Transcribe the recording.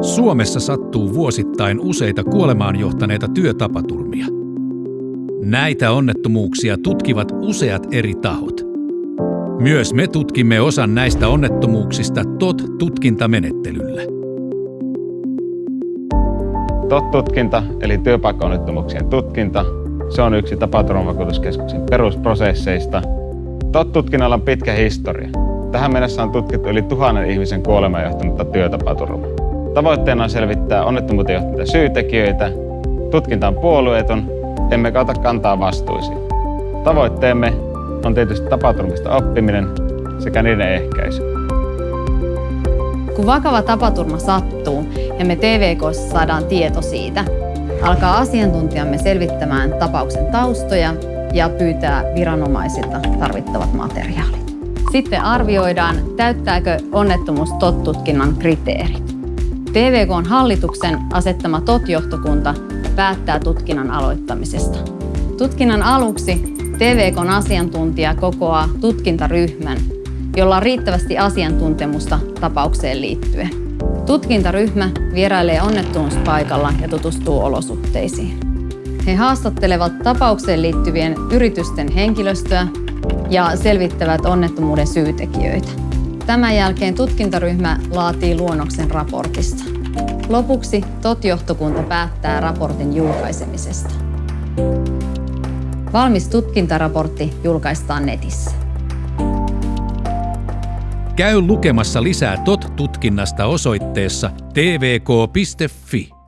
Suomessa sattuu vuosittain useita kuolemaan johtaneita työtapaturmia. Näitä onnettomuuksia tutkivat useat eri tahot. Myös me tutkimme osan näistä onnettomuuksista TOT-tutkintamenettelyllä. TOT-tutkinta eli työpaikkaonnettomuuksien tutkinta, se on yksi tapaturmavakuutuskeskuksen perusprosesseista. TOT-tutkinnalla on pitkä historia. Tähän mennessä on tutkittu yli tuhannen ihmisen kuolemaan johtanutta työtapaturmaa. Tavoitteena on selvittää onnettomuuteen johtaneita syytekijöitä. Tutkinta on puolueeton, emme ota kantaa vastuisiin. Tavoitteemme on tietysti tapaturmista oppiminen sekä niiden ehkäisy. Kun vakava tapaturma sattuu ja me TVKssa saadaan tieto siitä, alkaa asiantuntijamme selvittämään tapauksen taustoja ja pyytää viranomaisilta tarvittavat materiaalit. Sitten arvioidaan, täyttääkö onnettomuus TOT-tutkinnan kriteerit. TVKn hallituksen asettama TOT-johtokunta päättää tutkinnan aloittamisesta. Tutkinnan aluksi TVKn asiantuntija kokoaa tutkintaryhmän, jolla on riittävästi asiantuntemusta tapaukseen liittyen. Tutkintaryhmä vierailee onnettomuuspaikalla ja tutustuu olosuhteisiin. He haastattelevat tapaukseen liittyvien yritysten henkilöstöä ja selvittävät onnettomuuden syytekijöitä. Tämän jälkeen tutkintaryhmä laatii luonnoksen raportista. Lopuksi TOT-johtokunta päättää raportin julkaisemisesta. Valmis tutkintaraportti julkaistaan netissä. Käy lukemassa lisää TOT-tutkinnasta osoitteessa tvk.fi.